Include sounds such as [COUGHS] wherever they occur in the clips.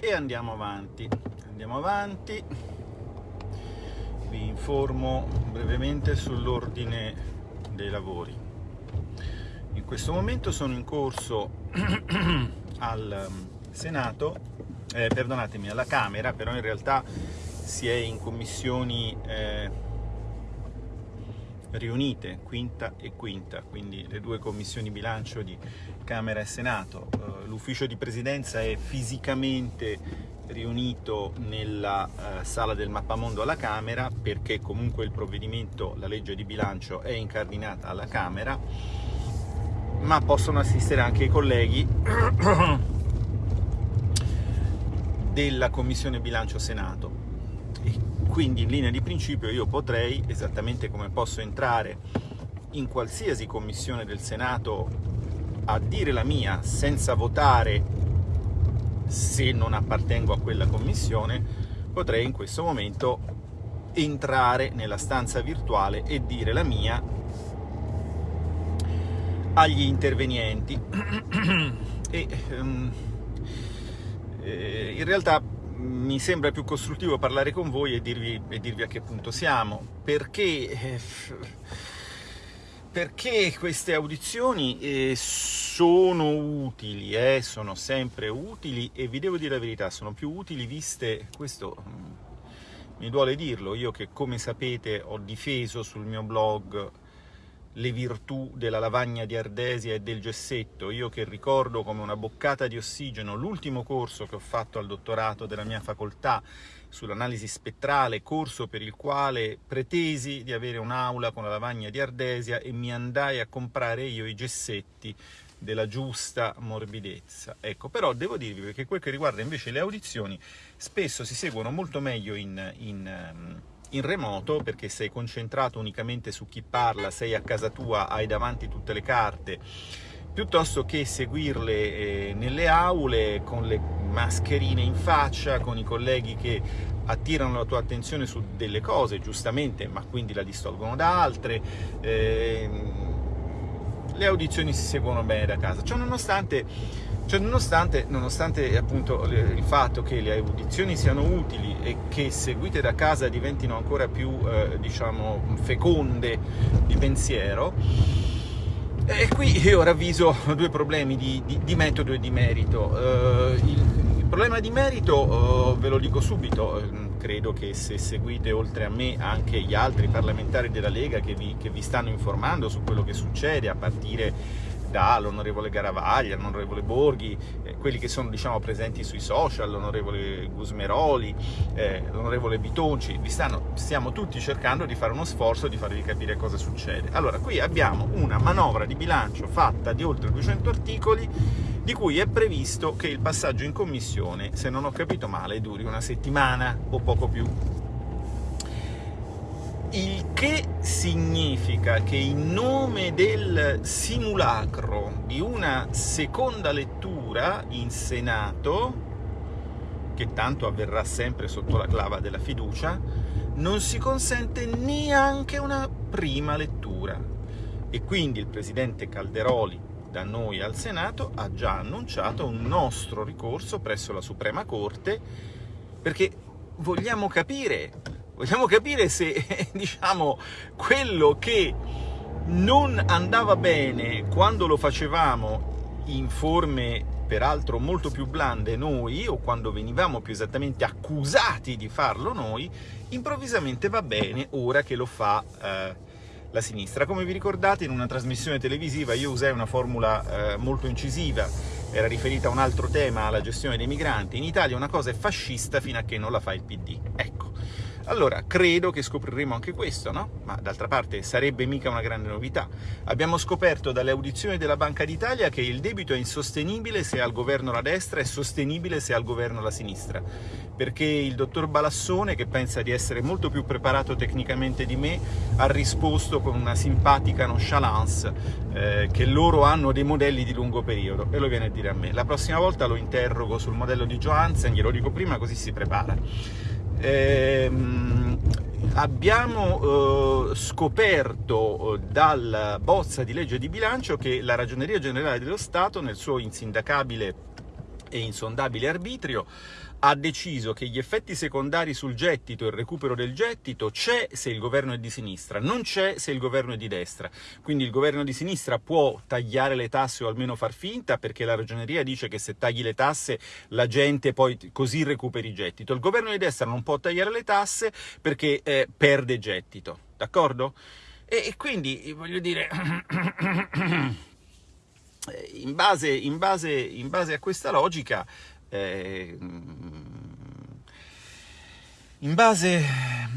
e andiamo avanti. Andiamo avanti, vi informo brevemente sull'ordine dei lavori. In questo momento sono in corso [CLEARS THROAT] al Senato, eh, perdonatemi, alla Camera, però in realtà si è in commissioni eh, riunite, quinta e quinta, quindi le due commissioni bilancio di Camera e Senato. Uh, L'ufficio di presidenza è fisicamente riunito nella uh, sala del mappamondo alla Camera perché comunque il provvedimento, la legge di bilancio è incardinata alla Camera, ma possono assistere anche i colleghi [COUGHS] della Commissione Bilancio Senato quindi in linea di principio io potrei, esattamente come posso entrare in qualsiasi commissione del Senato a dire la mia senza votare se non appartengo a quella commissione, potrei in questo momento entrare nella stanza virtuale e dire la mia agli intervenienti. [CLEARS THROAT] E um, in realtà mi sembra più costruttivo parlare con voi e dirvi, e dirvi a che punto siamo, perché, eh, perché queste audizioni eh, sono utili, eh, sono sempre utili e vi devo dire la verità, sono più utili viste, questo mm, mi duole dirlo, io che come sapete ho difeso sul mio blog le virtù della lavagna di ardesia e del gessetto, io che ricordo come una boccata di ossigeno l'ultimo corso che ho fatto al dottorato della mia facoltà sull'analisi spettrale, corso per il quale pretesi di avere un'aula con la lavagna di ardesia e mi andai a comprare io i gessetti della giusta morbidezza. Ecco, però devo dirvi che quel che riguarda invece le audizioni spesso si seguono molto meglio in, in ehm, in remoto perché sei concentrato unicamente su chi parla, sei a casa tua, hai davanti tutte le carte, piuttosto che seguirle eh, nelle aule con le mascherine in faccia, con i colleghi che attirano la tua attenzione su delle cose, giustamente, ma quindi la distolgono da altre. Eh, le audizioni si seguono bene da casa, ciò nonostante cioè, nonostante, nonostante appunto il fatto che le audizioni siano utili e che seguite da casa diventino ancora più, eh, diciamo, feconde di pensiero, e qui io ravviso [LAUGHS] due problemi di, di, di metodo e di merito. Uh, il, il, problema di merito, uh, ve lo dico subito, uh, credo che se seguite oltre a me anche gli altri parlamentari della Lega che vi, che vi stanno informando su quello che succede, a partire dall'onorevole Garavaglia, l'onorevole Borghi, eh, quelli che sono diciamo, presenti sui social, l'onorevole Gusmeroli, eh, l'onorevole Bitonci, stanno, stiamo tutti cercando di fare uno sforzo di farvi capire cosa succede. Allora, qui abbiamo una manovra di bilancio fatta di oltre 200 articoli, di cui è previsto che il passaggio in commissione, se non ho capito male, duri una settimana o poco più il che significa che in nome del simulacro di una seconda lettura in Senato, che tanto avverrà sempre sotto la clava della fiducia, non si consente neanche una prima lettura. E quindi il Presidente Calderoli da noi al Senato ha già annunciato un nostro ricorso presso la Suprema Corte perché vogliamo capire Vogliamo capire se, [LAUGHS] diciamo, quello che non andava bene quando lo facevamo in forme peraltro molto più blande noi, o quando venivamo più esattamente accusati di farlo noi, improvvisamente va bene ora che lo fa eh, la sinistra. Come vi ricordate, in una trasmissione televisiva io usai una formula eh, molto incisiva, era riferita a un altro tema, alla gestione dei migranti. In Italia una cosa è fascista fino a che non la fa il PD. Ecco. Allora, credo che scopriremo anche questo, no? Ma d'altra parte sarebbe mica una grande novità. Abbiamo scoperto dalle audizioni della Banca d'Italia che il debito è insostenibile se al governo la destra e sostenibile se al governo la sinistra. Perché il dottor Balassone, che pensa di essere molto più preparato tecnicamente di me, ha risposto con una simpatica nonchalance eh, che loro hanno dei modelli di lungo periodo, e lo viene a dire a me. La prossima volta lo interrogo sul modello di Johansen, glielo dico prima così si prepara ehm, abbiamo eh, scoperto eh, dalla bozza di legge di bilancio che la Ragioneria Generale dello Stato nel suo insindacabile e insondabile arbitrio, ha deciso che gli effetti secondari sul gettito e il recupero del gettito c'è se il governo è di sinistra, non c'è se il governo è di destra. Quindi il governo di sinistra può tagliare le tasse o almeno far finta, perché la ragioneria dice che se tagli le tasse la gente poi così recuperi gettito. Il governo di destra non può tagliare le tasse perché eh, perde gettito, d'accordo? E, e quindi, voglio dire... [COUGHS] In base, in, base, in base, a questa logica eh, in base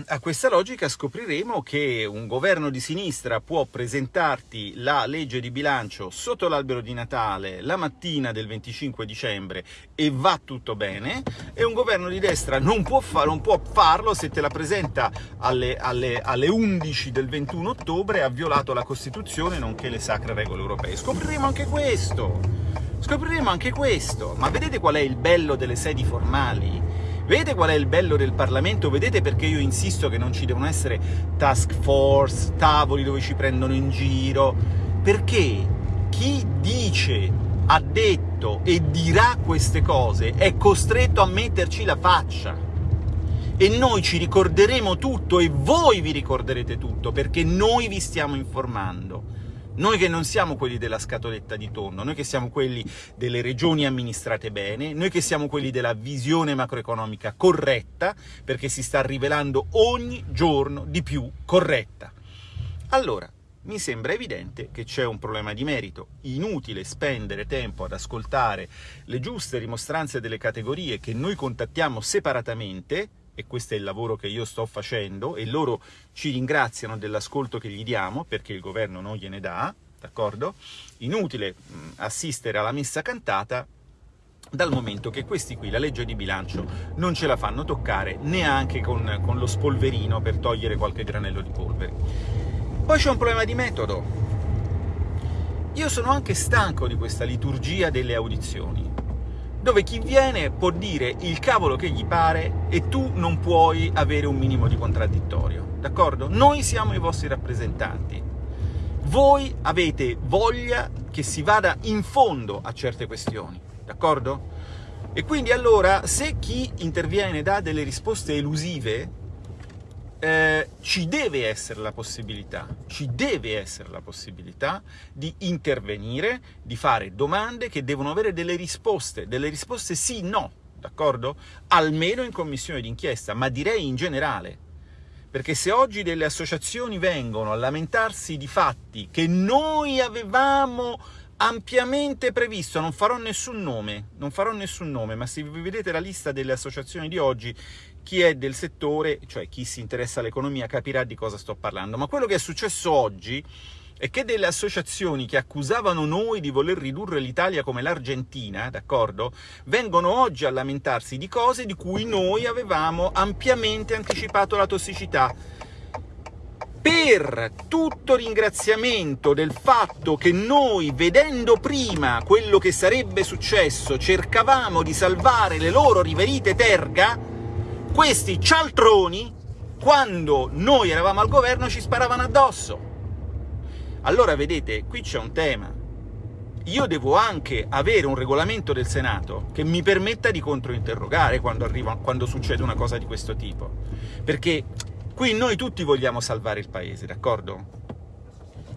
a questa logica scopriremo che un governo di sinistra può presentarti la legge di bilancio sotto l'albero di Natale la mattina del 25 dicembre e va tutto bene, e un governo di destra non può, fa non può farlo se te la presenta alle, alle, alle 11 del 21 ottobre ha violato la Costituzione nonché le sacre regole europee. Scopriremo anche questo! Scopriremo anche questo! Ma vedete qual è il bello delle sedi formali? Vedete qual è il bello del Parlamento? Vedete perché io insisto che non ci devono essere task force, tavoli dove ci prendono in giro? Perché chi dice, ha detto e dirà queste cose è costretto a metterci la faccia. E noi ci ricorderemo tutto e voi vi ricorderete tutto, perché noi vi stiamo informando. Noi che non siamo quelli della scatoletta di tonno, noi che siamo quelli delle regioni amministrate bene, noi che siamo quelli della visione macroeconomica corretta, perché si sta rivelando ogni giorno di più corretta. Allora, mi sembra evidente che c'è un problema di merito. Inutile spendere tempo ad ascoltare le giuste dimostranze delle categorie che noi contattiamo separatamente, e questo è il lavoro che io sto facendo, e loro ci ringraziano dell'ascolto che gli diamo, perché il governo non gliene dà, d'accordo? Inutile assistere alla messa cantata, dal momento che questi qui la legge di bilancio non ce la fanno toccare neanche con, con lo spolverino per togliere qualche granello di polvere. Poi c'è un problema di metodo. Io sono anche stanco di questa liturgia delle audizioni dove chi viene può dire il cavolo che gli pare e tu non puoi avere un minimo di contraddittorio, d'accordo? Noi siamo i vostri rappresentanti. Voi avete voglia che si vada in fondo a certe questioni, d'accordo? E quindi allora, se chi interviene dà delle risposte elusive, eh, ci deve essere la possibilità, ci deve essere la possibilità di intervenire, di fare domande che devono avere delle risposte, delle risposte sì, no, d'accordo? Almeno in commissione d'inchiesta, ma direi in generale. Perché se oggi delle associazioni vengono a lamentarsi di fatti che noi avevamo ampiamente previsto, non farò nessun nome, non farò nessun nome, ma se vi vedete la lista delle associazioni di oggi, chi è del settore, cioè chi si interessa all'economia, capirà di cosa sto parlando. Ma quello che è successo oggi è che delle associazioni che accusavano noi di voler ridurre l'Italia come l'Argentina, d'accordo? Vengono oggi a lamentarsi di cose di cui noi avevamo ampiamente anticipato la tossicità. Per tutto ringraziamento del fatto che noi, vedendo prima quello che sarebbe successo, cercavamo di salvare le loro riverite terga, questi cialtroni, quando noi eravamo al governo, ci sparavano addosso. Allora, vedete, qui c'è un tema. Io devo anche avere un regolamento del Senato che mi permetta di controinterrogare quando, arriva, quando succede una cosa di questo tipo. Perché qui noi tutti vogliamo salvare il Paese, d'accordo?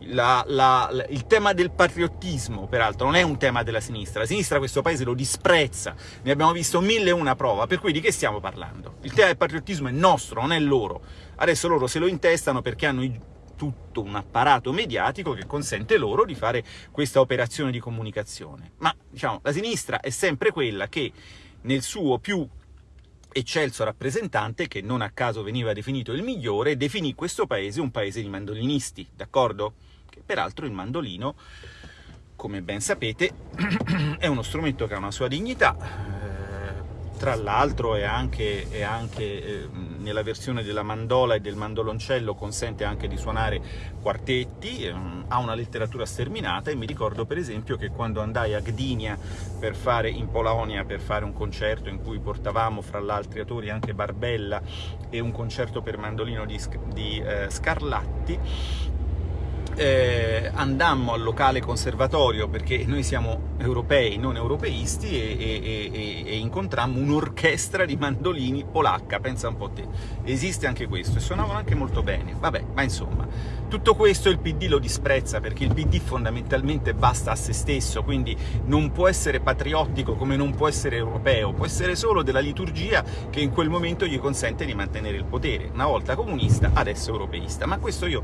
la, la, la, il tema del patriottismo, peraltro, non è un tema della sinistra. La sinistra questo paese lo disprezza, ne abbiamo visto mille e una prova, per cui di che stiamo parlando? Il tema del patriottismo è nostro, non è loro. Adesso loro se lo intestano perché hanno tutto un apparato mediatico che consente loro di fare questa operazione di comunicazione. Ma, diciamo, la sinistra è sempre quella che nel suo più eccelso rappresentante, che non a caso veniva definito il migliore, definì questo paese un paese di mandolinisti, d'accordo? che peraltro il mandolino, come ben sapete, [CLEARS THROAT] è uno strumento che ha una sua dignità, eh, tra l'altro è anche, è anche eh, nella versione della mandola e del mandoloncello consente anche di suonare quartetti, eh, ha una letteratura sterminata e mi ricordo per esempio che quando andai a Gdynia per fare, in Polonia per fare un concerto in cui portavamo fra gli altri autori anche Barbella e un concerto per mandolino di, di eh, Scarlatti, eh, andammo al locale conservatorio, perché noi siamo europei, non europeisti, e, e, e, e incontrammo un'orchestra di mandolini polacca, pensa un po' te. Esiste anche questo, e suonavano anche molto bene. Vabbè, ma insomma, tutto questo il PD lo disprezza, perché il PD fondamentalmente basta a se stesso, quindi non può essere patriottico come non può essere europeo, può essere solo della liturgia che in quel momento gli consente di mantenere il potere. Una volta comunista, adesso europeista. Ma questo io,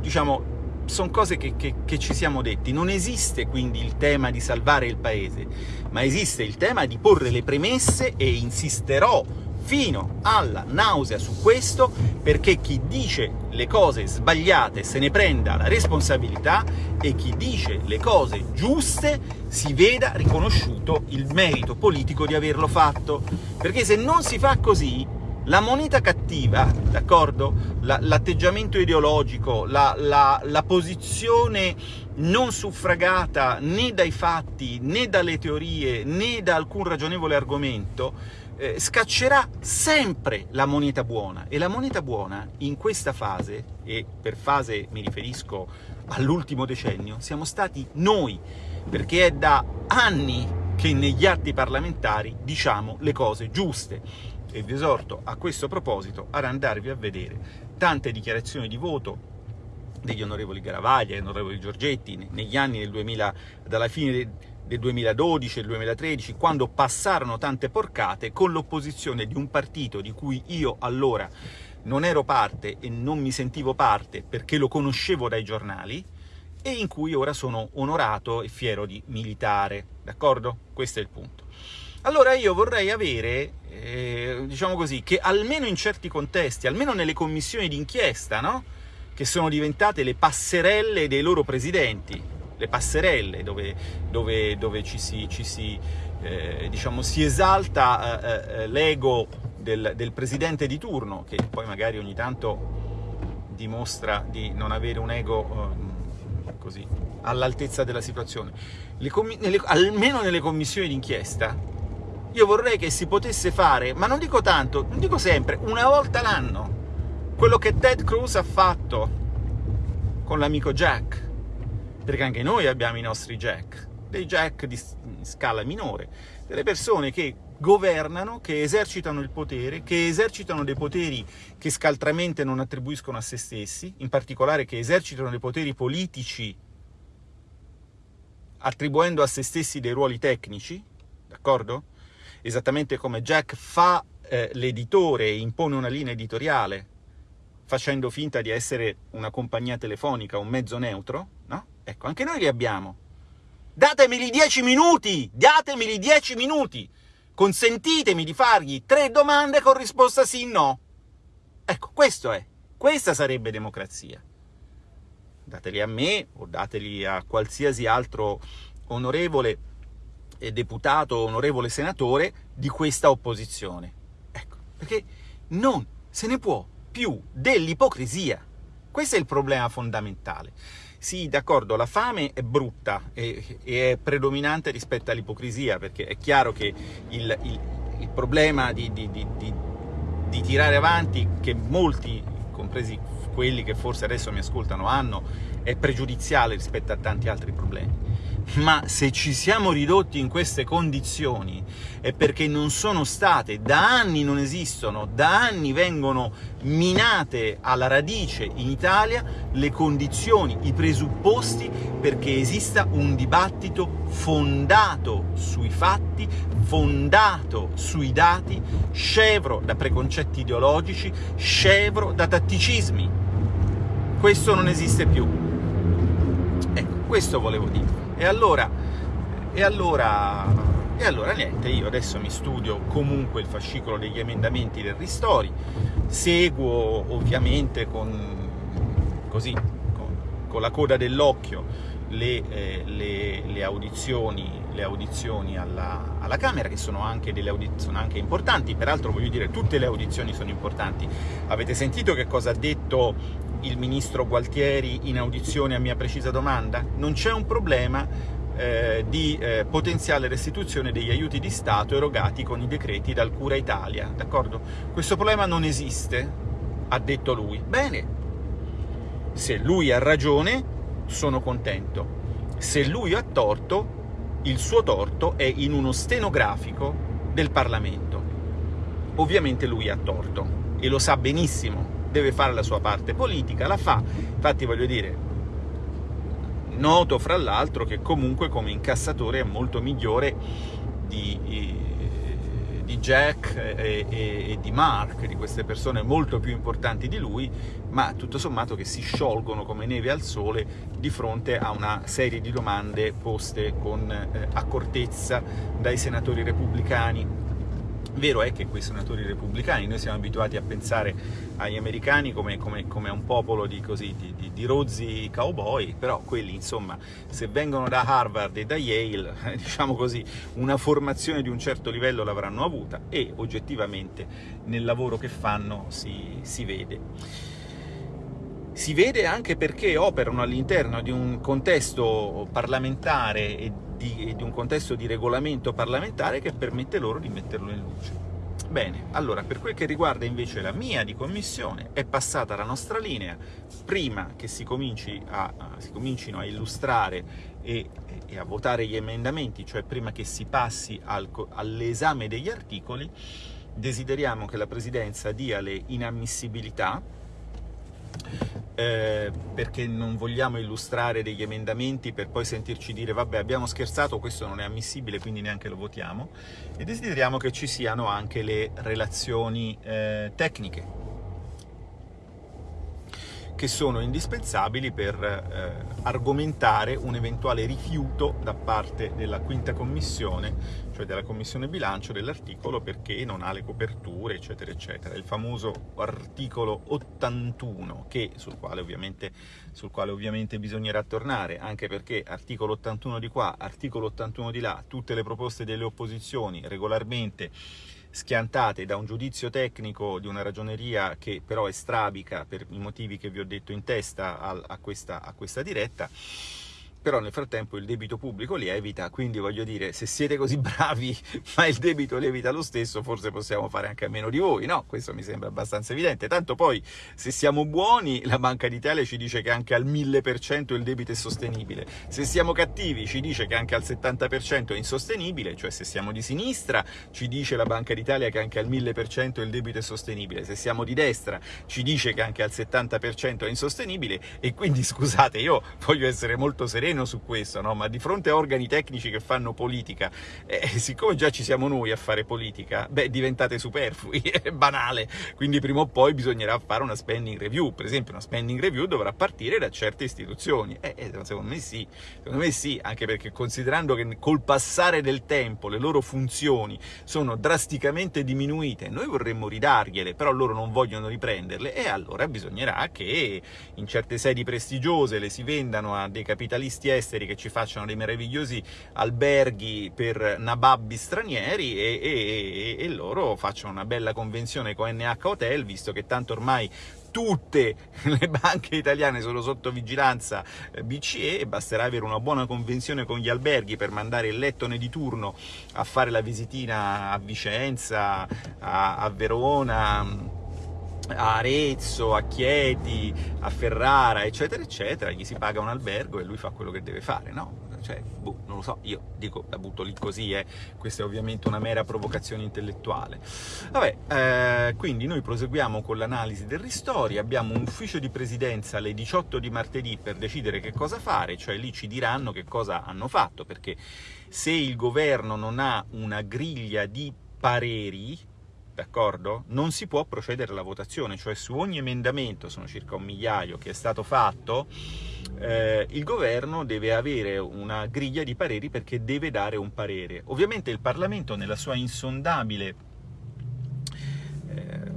diciamo, sono cose che, che, che, ci siamo detti. Non esiste quindi il tema di salvare il paese, ma esiste il tema di porre le premesse e insisterò fino alla nausea su questo perché chi dice le cose sbagliate se ne prenda la responsabilità e chi dice le cose giuste si veda riconosciuto il merito politico di averlo fatto. Perché se non si fa così la moneta cattiva, d'accordo? L'atteggiamento ideologico, la, la, la, posizione non suffragata né dai fatti, né dalle teorie, né da alcun ragionevole argomento, eh, scaccerà sempre la moneta buona. E la moneta buona, in questa fase, e per fase mi riferisco all'ultimo decennio, siamo stati noi, perché è da anni che negli atti parlamentari diciamo le cose giuste e vi esorto a questo proposito ad andarvi a vedere tante dichiarazioni di voto degli onorevoli Garavaglia e onorevoli Giorgetti negli anni del 2000, dalla fine del 2012 e del 2013, quando passarono tante porcate con l'opposizione di un partito di cui io allora non ero parte e non mi sentivo parte perché lo conoscevo dai giornali, e in cui ora sono onorato e fiero di militare, d'accordo? Questo è il punto. Allora io vorrei avere, eh, diciamo così, che almeno in certi contesti, almeno nelle commissioni d'inchiesta, no? che sono diventate le passerelle dei loro presidenti, le passerelle dove, dove, dove ci si, ci si, eh, diciamo, si esalta eh, eh l'ego del, del, presidente di turno, che poi magari ogni tanto dimostra di non avere un ego ehm, all'altezza della situazione. Le nelle, almeno nelle commissioni d'inchiesta io vorrei che si potesse fare, ma non dico tanto, non dico sempre, una volta l'anno, quello che Ted Cruz ha fatto con l'amico Jack, perché anche noi abbiamo i nostri Jack, dei Jack di scala minore, delle persone che governano, che esercitano il potere, che esercitano dei poteri che scaltramente non attribuiscono a se stessi, in particolare che esercitano dei poteri politici attribuendo a se stessi dei ruoli tecnici, d'accordo? Esattamente come Jack fa eh, l'editore e impone una linea editoriale, facendo finta di essere una compagnia telefonica, un mezzo neutro, no? Ecco, anche noi li abbiamo. Datemeli dieci minuti! Datemeli dieci minuti! Consentitemi di fargli tre domande con risposta sì no. Ecco, questo è. Questa sarebbe democrazia. Dateli a me o dateli a qualsiasi altro onorevole deputato, onorevole senatore di questa opposizione. Ecco, perché non se ne può più dell'ipocrisia. Questo è il problema fondamentale. Sì, d'accordo, la fame è brutta e, e, è predominante rispetto all'ipocrisia, perché è chiaro che il, il, il problema di, di, di, di tirare avanti, che molti, compresi quelli che forse adesso mi ascoltano, hanno, è pregiudiziale rispetto a tanti altri problemi ma se ci siamo ridotti in queste condizioni è perché non sono state, da anni non esistono, da anni vengono minate alla radice in Italia le condizioni, i presupposti perché esista un dibattito fondato sui fatti, fondato sui dati, scevro da preconcetti ideologici, scevro da tatticismi. Questo non esiste più. Ecco, questo volevo dire. E allora, e allora, e allora niente, io adesso mi studio comunque il fascicolo degli emendamenti del Ristori, seguo ovviamente con, così, con, con la coda dell'occhio le, eh, le, le, audizioni, le audizioni alla, alla, Camera, che sono anche, delle sono anche importanti, peraltro voglio dire tutte le audizioni sono importanti. Avete sentito che cosa ha detto il ministro Gualtieri in audizione a mia precisa domanda? Non c'è un problema eh, di eh, potenziale restituzione degli aiuti di Stato erogati con i decreti dal Cura Italia, d'accordo? Questo problema non esiste, ha detto lui. Bene, se lui ha ragione, sono contento. Se lui ha torto, il suo torto è in uno stenografico del Parlamento. Ovviamente lui ha torto, e lo sa benissimo, deve fare la sua parte politica, la fa. Infatti voglio dire, noto fra l'altro che comunque come incassatore è molto migliore di, di Jack e, e, e, di Mark, di queste persone molto più importanti di lui, ma tutto sommato che si sciolgono come neve al sole di fronte a una serie di domande poste con eh, accortezza dai senatori repubblicani Vero è che quei senatori repubblicani, noi siamo abituati a pensare agli americani come, come, come a un popolo di, così, di, di, di, rozzi cowboy, però quelli, insomma, se vengono da Harvard e da Yale, [LAUGHS] diciamo così, una formazione di un certo livello l'avranno avuta e oggettivamente nel lavoro che fanno si, si vede. Si vede anche perché operano all'interno di un contesto parlamentare e di, di un contesto di regolamento parlamentare che permette loro di metterlo in luce. Bene, allora, per quel che riguarda invece la mia di commissione, è passata la nostra linea, prima che si, cominci a, si comincino a illustrare e, e, a votare gli emendamenti, cioè prima che si passi al, all'esame degli articoli, desideriamo che la Presidenza dia le inammissibilità eh, perché non vogliamo illustrare degli emendamenti per poi sentirci dire vabbè abbiamo scherzato, questo non è ammissibile, quindi neanche lo votiamo, e desideriamo che ci siano anche le relazioni eh, tecniche che sono indispensabili per eh, argomentare un eventuale rifiuto da parte della quinta commissione, cioè della commissione bilancio dell'articolo perché non ha le coperture, eccetera, eccetera. Il famoso articolo 81, che, sul, quale ovviamente, sul quale ovviamente bisognerà tornare, anche perché articolo 81 di qua, articolo 81 di là, tutte le proposte delle opposizioni regolarmente schiantate da un giudizio tecnico di una ragioneria che però è strabica per i motivi che vi ho detto in testa a, a, questa, a questa diretta, però nel frattempo il debito pubblico lievita, quindi voglio dire, se siete così [LAUGHS] bravi ma il debito lievita lo stesso, forse possiamo fare anche a meno di voi, no? Questo mi sembra abbastanza evidente, tanto poi se siamo buoni la Banca d'Italia ci dice che anche al 1000% il debito è sostenibile, se siamo cattivi ci dice che anche al 70% è insostenibile, cioè se siamo di sinistra ci dice la Banca d'Italia che anche al 1000% il debito è sostenibile, se siamo di destra ci dice che anche al 70% è insostenibile. E quindi scusate, io voglio essere molto sereno sereno su questo, no? ma di fronte a organi tecnici che fanno politica, eh, [LAUGHS] siccome già ci siamo noi a fare politica, beh, diventate superflui, [LAUGHS] è banale, quindi prima o poi bisognerà fare una spending review, per esempio una spending review dovrà partire da certe istituzioni, eh, eh, secondo me sì, secondo me sì, anche perché considerando che col passare del tempo le loro funzioni sono drasticamente diminuite, noi vorremmo ridargliele, però loro non vogliono riprenderle, e allora bisognerà che in certe sedi prestigiose le si vendano a dei capitalisti turisti esteri che ci facciano dei meravigliosi alberghi per nababbi stranieri e, e, e loro facciano una bella convenzione con NH Hotel, visto che tanto ormai tutte [LAUGHS] le banche italiane sono sotto vigilanza eh, BCE e basterà avere una buona convenzione con gli alberghi per mandare il lettone di turno a fare la visitina a Vicenza, a, a Verona, a Arezzo, a Chieti, a Ferrara, eccetera, eccetera, gli si paga un albergo e lui fa quello che deve fare, no? Cioè, boh, non lo so, io dico, la butto lì così, eh. questa è ovviamente una mera provocazione intellettuale. Vabbè, eh, quindi noi proseguiamo con l'analisi del ristori, abbiamo un ufficio di presidenza alle 18 di martedì per decidere che cosa fare, cioè lì ci diranno che cosa hanno fatto, perché se il governo non ha una griglia di pareri, d'accordo? Non si può procedere alla votazione, cioè su ogni emendamento, sono circa un migliaio, che è stato fatto, eh, il governo deve avere una griglia di pareri perché deve dare un parere. Ovviamente il Parlamento, nella sua insondabile eh,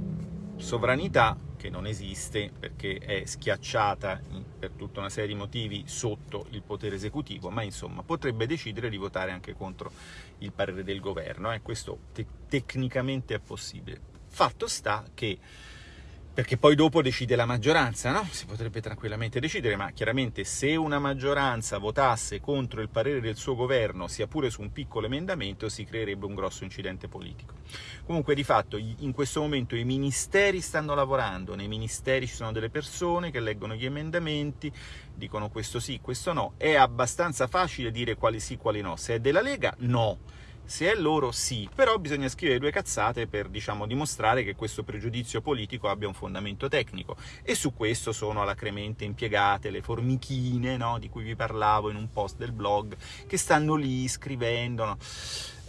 sovranità, che non esiste perché è schiacciata per tutta una serie di motivi sotto il potere esecutivo, ma insomma potrebbe decidere di votare anche contro il parere del governo, eh? questo te tecnicamente è possibile. Fatto sta che perché poi dopo decide la maggioranza, no? Si potrebbe tranquillamente decidere, ma chiaramente se una maggioranza votasse contro il parere del suo governo, sia pure su un piccolo emendamento, si creerebbe un grosso incidente politico. Comunque, di fatto, in questo momento i ministeri stanno lavorando, nei ministeri ci sono delle persone che leggono gli emendamenti, dicono questo sì, questo no, è abbastanza facile dire quali sì, quali no. Se è della Lega, no se è loro, sì, però bisogna scrivere due cazzate per, diciamo, dimostrare che questo pregiudizio politico abbia un fondamento tecnico. E su questo sono alacremente impiegate le formichine, no? di cui vi parlavo in un post del blog, che stanno lì scrivendo, no?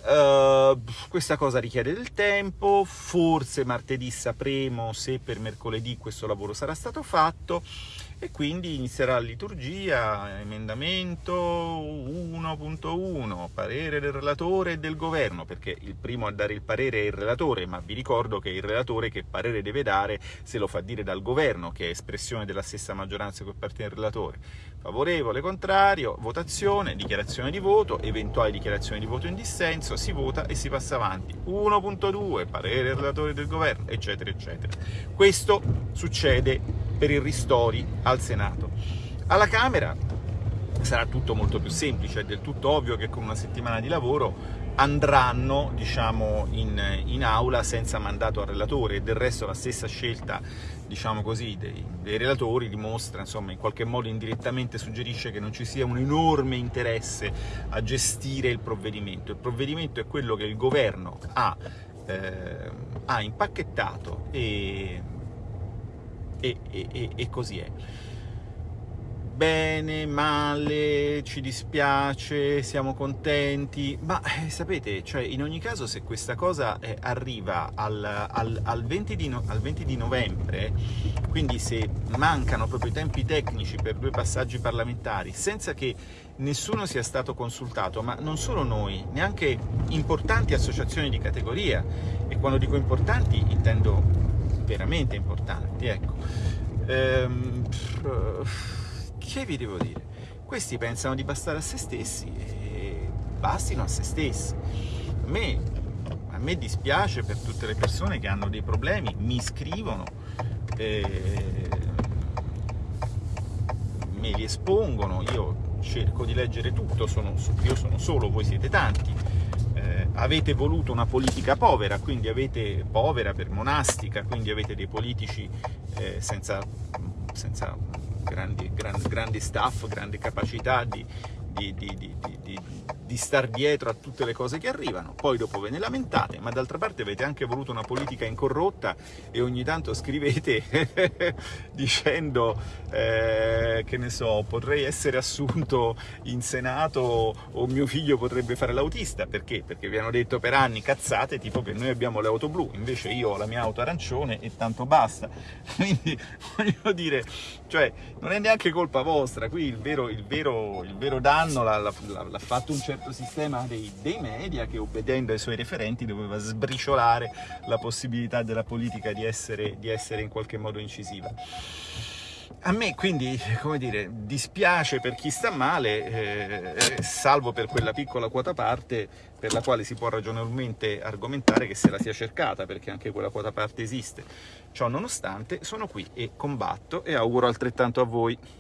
Uh, questa cosa richiede del tempo, forse martedì sapremo se per mercoledì questo lavoro sarà stato fatto, e quindi inizierà la liturgia, emendamento 1.1, parere del relatore e del governo, perché il primo a dare il parere è il relatore, ma vi ricordo che è il relatore che parere deve dare se lo fa dire dal governo, che è espressione della stessa maggioranza che appartiene al relatore. Favorevole, contrario, votazione, dichiarazione di voto, eventuali dichiarazioni di voto in dissenso, si vota e si passa avanti. 1.2, parere del relatore e del governo, eccetera, eccetera. Questo succede per i ristori al Senato. Alla Camera sarà tutto molto più semplice, è del tutto ovvio che con una settimana di lavoro andranno diciamo, in, in, aula senza mandato al relatore e del resto la stessa scelta diciamo così, dei, dei, relatori dimostra, insomma, in qualche modo indirettamente suggerisce che non ci sia un enorme interesse a gestire il provvedimento. Il provvedimento è quello che il governo ha, eh, ha impacchettato e e, e, e così è. Bene, male, ci dispiace, siamo contenti, ma eh, sapete, cioè, in ogni caso se questa cosa eh, arriva al, al, al, 20 di no, al 20 di novembre, quindi se mancano proprio i tempi tecnici per due passaggi parlamentari, senza che nessuno sia stato consultato, ma non solo noi, neanche importanti associazioni di categoria, e quando dico importanti intendo veramente importanti, ecco. Ehm, che vi devo dire? Questi pensano di bastare a se stessi e bastino a se stessi. A me, a me dispiace per tutte le persone che hanno dei problemi, mi scrivono, eh, me li espongono, io cerco di leggere tutto, sono, io sono solo, voi siete tanti, avete voluto una politica povera, quindi avete povera per monastica, quindi avete dei politici eh, senza, senza grandi, grandi, grandi, staff, grandi capacità di, di, di, di, star dietro a tutte le cose che arrivano, poi dopo ve ne lamentate, ma d'altra parte avete anche voluto una politica incorrotta e ogni tanto scrivete [LAUGHS] dicendo eh, che ne so, potrei essere assunto in Senato o mio figlio potrebbe fare l'autista, perché? Perché vi hanno detto per anni cazzate tipo che noi abbiamo le auto blu, invece io ho la mia auto arancione e tanto basta, [LAUGHS] quindi voglio dire, cioè non è neanche colpa vostra, qui il vero, il vero, il vero danno l'ha fatto un certo sistema dei, dei, media che obbedendo ai suoi referenti doveva sbriciolare la possibilità della politica di essere, di essere in qualche modo incisiva. A me quindi, come dire, dispiace per chi sta male, eh, salvo per quella piccola quota parte per la quale si può ragionevolmente argomentare che se la sia cercata, perché anche quella quota parte esiste. Ciò nonostante, sono qui e combatto e auguro altrettanto a voi.